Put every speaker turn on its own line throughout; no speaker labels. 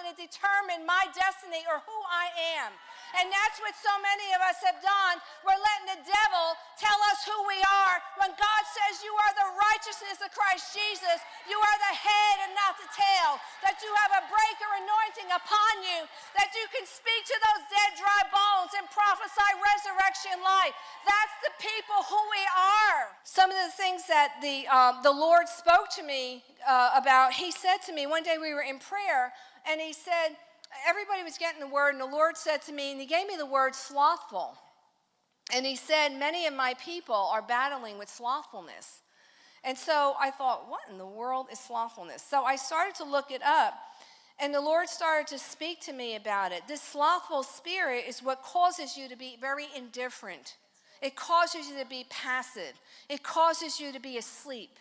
going to determine my destiny or who I am. And that's what so many of us have done. We're letting the devil tell us who we are when God says you are the righteousness of Christ Jesus. You are the head and not the tail. That you have a breaker anointing upon you. That you can speak to those dead, dry prophesy resurrection life. That's the people who we are. Some of the things that the, uh, the Lord spoke to me uh, about, He said to me, one day we were in prayer, and He said, everybody was getting the word, and the Lord said to me, and He gave me the word slothful. And He said, Many of my people are battling with slothfulness. And so I thought, what in the world is slothfulness? So I started to look it up, and the Lord started to speak to me about it. This slothful spirit is what causes you to be very indifferent, it causes you to be passive, it causes you to be asleep.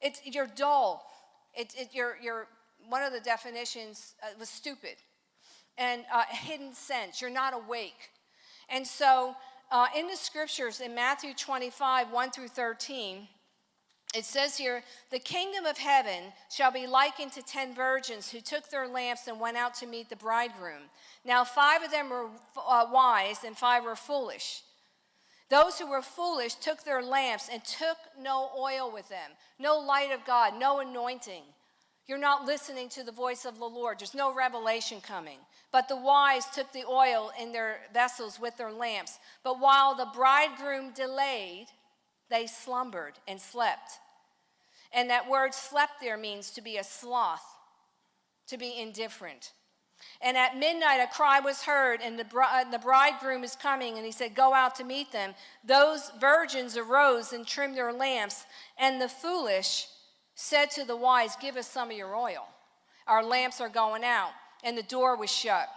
It's, you're dull. It, it, you're, you're one of the definitions uh, was stupid and uh, hidden sense. You're not awake. And so uh, in the scriptures in Matthew 25, 1 through 13, it says here, the kingdom of heaven shall be likened to ten virgins who took their lamps and went out to meet the bridegroom. Now, five of them were uh, wise and five were foolish. Those who were foolish took their lamps and took no oil with them, no light of God, no anointing. You're not listening to the voice of the Lord. There's no revelation coming. But the wise took the oil in their vessels with their lamps. But while the bridegroom delayed, they slumbered and slept. And that word slept there means to be a sloth, to be indifferent. And at midnight, a cry was heard, and the, the bridegroom is coming, and he said, Go out to meet them. Those virgins arose and trimmed their lamps, and the foolish said to the wise, Give us some of your oil. Our lamps are going out. And the door was shut.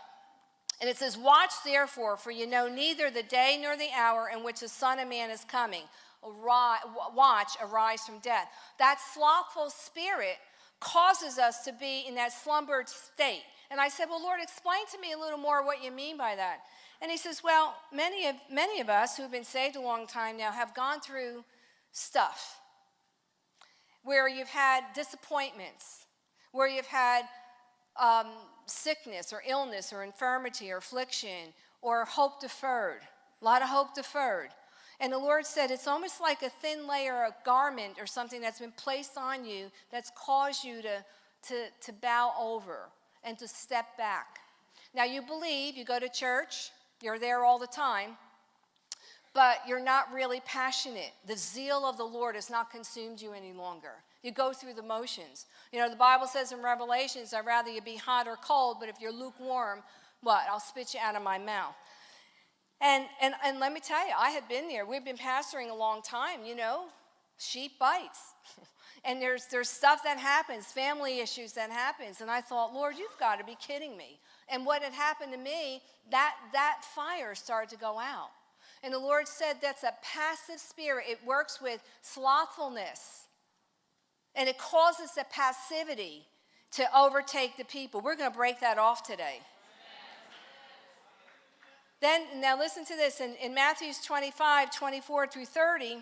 And it says, Watch therefore, for you know neither the day nor the hour in which the Son of Man is coming. Watch, arise from death. That slothful spirit causes us to be in that slumbered state. And I said, Well, Lord, explain to me a little more what you mean by that. And he says, Well, many of, many of us who've been saved a long time now have gone through stuff where you've had disappointments, where you've had um, sickness or illness or infirmity or affliction or hope deferred, a lot of hope deferred. And the Lord said it's almost like a thin layer, a garment or something that's been placed on you that's caused you to, to, to bow over and to step back. Now, you believe, you go to church, you're there all the time, but you're not really passionate. The zeal of the Lord has not consumed you any longer. You go through the motions. You know, the Bible says in Revelations, I'd rather you be hot or cold, but if you're lukewarm, what? I'll spit you out of my mouth. And, and, and let me tell you, I had been there. We've been pastoring a long time, you know, sheep bites. and there's, there's stuff that happens, family issues that happens. And I thought, Lord, you've got to be kidding me. And what had happened to me, that, that fire started to go out. And the Lord said that's a passive spirit. It works with slothfulness. And it causes the passivity to overtake the people. We're going to break that off today. Then, now listen to this. In, in Matthew's 25, 24 through 30,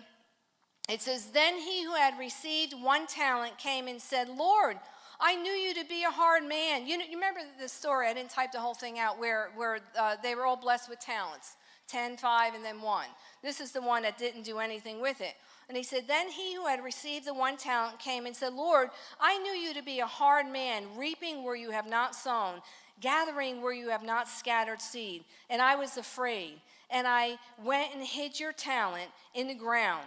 it says, Then he who had received one talent came and said, Lord, I knew you to be a hard man. You, know, you remember the story, I didn't type the whole thing out, where, where uh, they were all blessed with talents. 10, 5, and then 1. This is the one that didn't do anything with it. And he said, Then he who had received the one talent came and said, Lord, I knew you to be a hard man, reaping where you have not sown, gathering where you have not scattered seed. And I was afraid. And I went and hid your talent in the ground.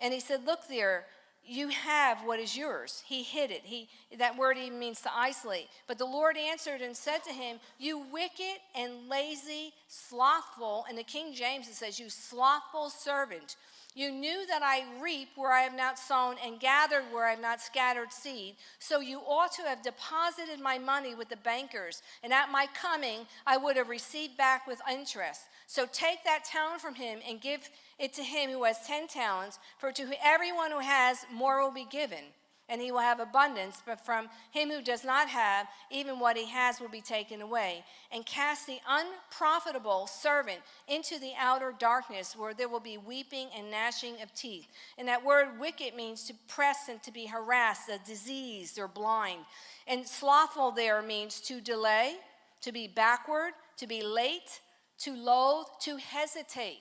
And he said, Look there, you have what is yours. He hid it. He, that word even means to isolate. But the Lord answered and said to him, You wicked and lazy, slothful, and the King James it says, You slothful servant. You knew that I reap where I have not sown and gathered where I have not scattered seed. So you ought to have deposited my money with the bankers, and at my coming I would have received back with interest. So take that talent from him and give it to him who has ten talents, for to everyone who has, more will be given, and he will have abundance, but from him who does not have, even what he has will be taken away. And cast the unprofitable servant into the outer darkness, where there will be weeping and gnashing of teeth. And that word wicked means to press and to be harassed, a diseased or blind. And slothful there means to delay, to be backward, to be late, to loathe, to hesitate.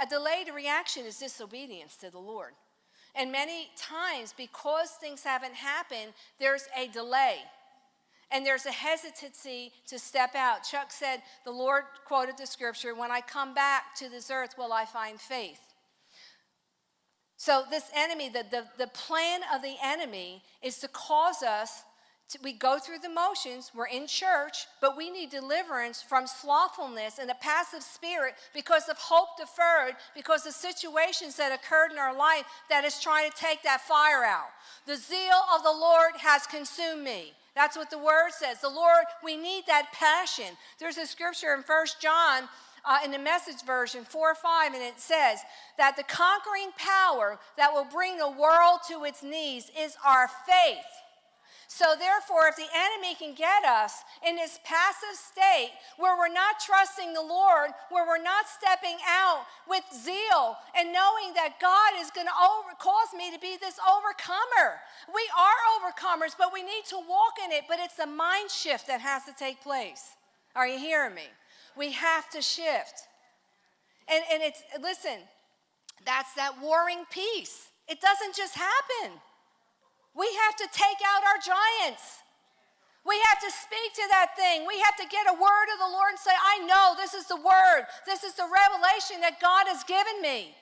A delayed reaction is disobedience to the Lord. And many times, because things haven't happened, there's a delay. And there's a hesitancy to step out. Chuck said, the Lord quoted the scripture, When I come back to this earth, will I find faith? So, this enemy, the, the, the plan of the enemy is to cause us we go through the motions, we're in church, but we need deliverance from slothfulness and a passive spirit because of hope deferred, because of situations that occurred in our life that is trying to take that fire out. The zeal of the Lord has consumed me. That's what the word says. The Lord, we need that passion. There's a scripture in First John uh, in the message version 4 or 5, and it says that the conquering power that will bring the world to its knees is our faith. So, therefore, if the enemy can get us in this passive state where we're not trusting the Lord, where we're not stepping out with zeal and knowing that God is going to cause me to be this overcomer, we are overcomers, but we need to walk in it. But it's a mind shift that has to take place. Are you hearing me? We have to shift. And, and it's, listen, that's that warring peace. It doesn't just happen. We have to take out our giants. We have to speak to that thing. We have to get a word of the Lord and say, I know this is the word. This is the revelation that God has given me.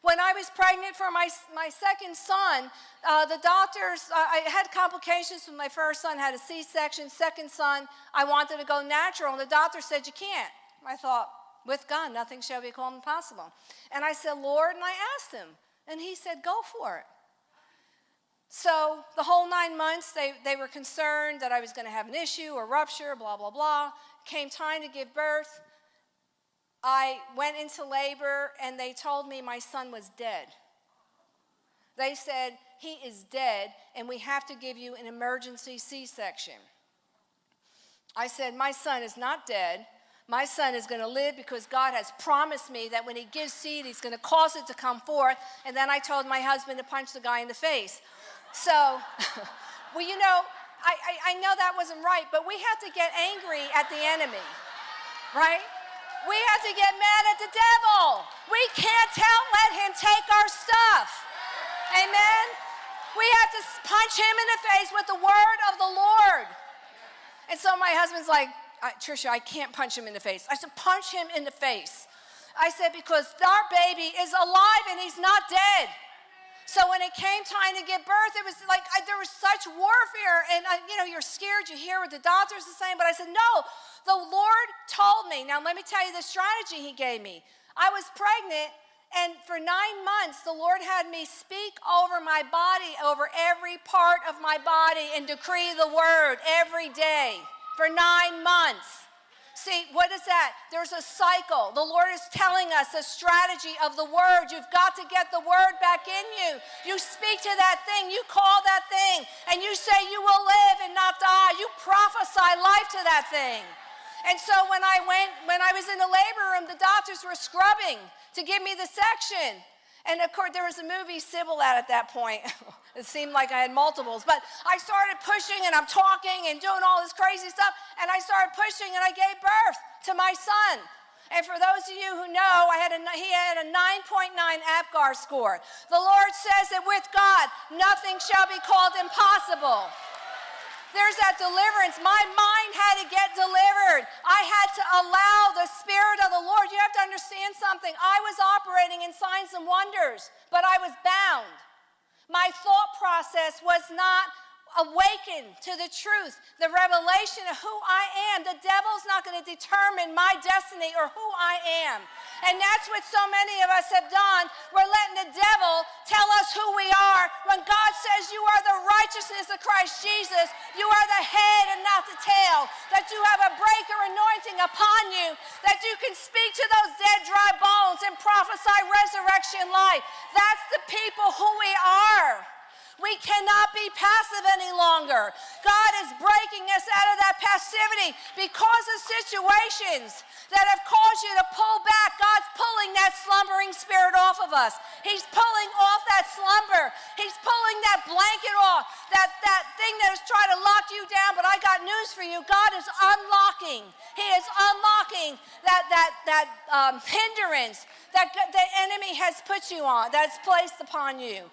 When I was pregnant for my, my second son, uh, the doctors, uh, I had complications with my first son, had a C section. Second son, I wanted to go natural, and the doctor said, You can't. I thought, With God, nothing shall be called impossible. And I said, Lord, and I asked him, and he said, Go for it. So the whole nine months, they, they were concerned that I was going to have an issue or rupture, blah, blah, blah. Came time to give birth. I went into labor and they told me my son was dead. They said, he is dead and we have to give you an emergency C-section. I said, my son is not dead. My son is going to live because God has promised me that when he gives seed, he's going to cause it to come forth. And then I told my husband to punch the guy in the face. So, well, you know, I, I, I know that wasn't right, but we have to get angry at the enemy, right? We have to get mad at the devil. We can't tell, let him take our stuff. Amen? We have to punch him in the face with the word of the Lord. And so my husband's like, Trisha, I can't punch him in the face. I said, punch him in the face. I said, because our baby is alive and he's not dead. So when it came time to give birth, it was like I, there was such warfare, and I, you know you're scared. You hear what the doctors are saying, but I said no. The Lord told me. Now let me tell you the strategy He gave me. I was pregnant, and for nine months, the Lord had me speak over my body, over every part of my body, and decree the word every day for nine months. See, what is that? There's a cycle. The Lord is telling us a strategy of the word. You've got to get the word back in you. You speak to that thing, you call that thing, and you say you will live and not die. You prophesy life to that thing. And so when I went, when I was in the labor room, the doctors were scrubbing to give me the section. And of course, there was a movie Sybil at at that point. it seemed like I had multiples. But I started pushing and I'm talking and doing all this crazy stuff. And I started pushing and I gave birth to my son. And for those of you who know, I had a, he had a 9.9 APGAR score. The Lord says that with God, nothing shall be called impossible. There's that deliverance. My mind had to get delivered. I had to allow the Spirit of the Lord. You have to understand something. I was operating in signs and wonders, but I was bound. My thought process was not awakened to the truth, the revelation of who I am. The devil's not going to determine my destiny or who I am. And that's what so many of us have done. We're letting the devil tell us who we are when God says you are the righteousness of Christ Jesus. You are the head and not the tail. That you have a breaker anointing upon you. That you can speak to those dead, dry bones and prophesy resurrection life. That's the people who we are. We cannot be passive any longer. God is breaking us out of that passivity because of situations that have caused you to pull back. God's pulling that slumbering spirit off of us. He's pulling off that slumber. He's pulling that blanket off, that, that thing that is trying to lock you down. But I got news for you. God is unlocking. He is unlocking that, that, that um, hindrance that the enemy has put you on, that's placed upon you.